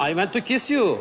I want to kiss you.